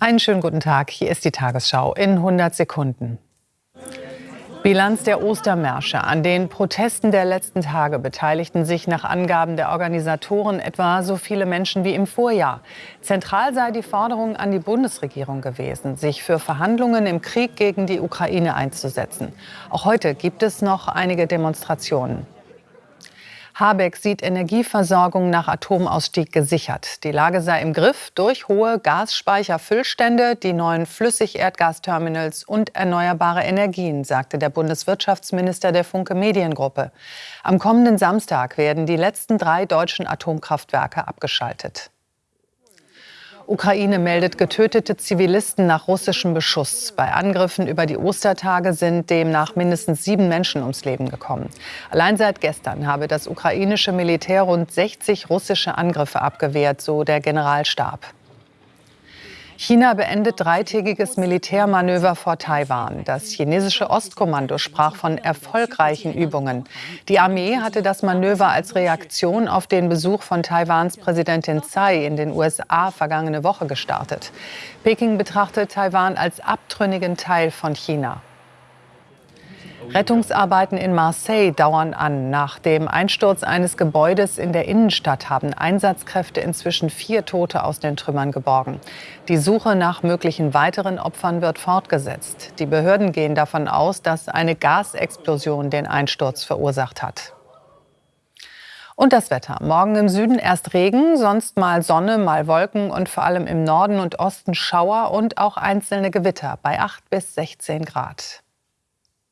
Einen schönen guten Tag. Hier ist die Tagesschau in 100 Sekunden. Bilanz der Ostermärsche. An den Protesten der letzten Tage beteiligten sich nach Angaben der Organisatoren etwa so viele Menschen wie im Vorjahr. Zentral sei die Forderung an die Bundesregierung gewesen, sich für Verhandlungen im Krieg gegen die Ukraine einzusetzen. Auch heute gibt es noch einige Demonstrationen. Habeck sieht Energieversorgung nach Atomausstieg gesichert. Die Lage sei im Griff durch hohe Gasspeicherfüllstände, die neuen Flüssigerdgasterminals und erneuerbare Energien, sagte der Bundeswirtschaftsminister der Funke Mediengruppe. Am kommenden Samstag werden die letzten drei deutschen Atomkraftwerke abgeschaltet. Ukraine meldet getötete Zivilisten nach russischem Beschuss. Bei Angriffen über die Ostertage sind demnach mindestens sieben Menschen ums Leben gekommen. Allein seit gestern habe das ukrainische Militär rund 60 russische Angriffe abgewehrt, so der Generalstab. China beendet dreitägiges Militärmanöver vor Taiwan. Das chinesische Ostkommando sprach von erfolgreichen Übungen. Die Armee hatte das Manöver als Reaktion auf den Besuch von Taiwans Präsidentin Tsai in den USA vergangene Woche gestartet. Peking betrachtet Taiwan als abtrünnigen Teil von China. Rettungsarbeiten in Marseille dauern an. Nach dem Einsturz eines Gebäudes in der Innenstadt haben Einsatzkräfte inzwischen vier Tote aus den Trümmern geborgen. Die Suche nach möglichen weiteren Opfern wird fortgesetzt. Die Behörden gehen davon aus, dass eine Gasexplosion den Einsturz verursacht hat. Und das Wetter. Morgen im Süden erst Regen, sonst mal Sonne, mal Wolken und vor allem im Norden und Osten Schauer und auch einzelne Gewitter bei 8 bis 16 Grad.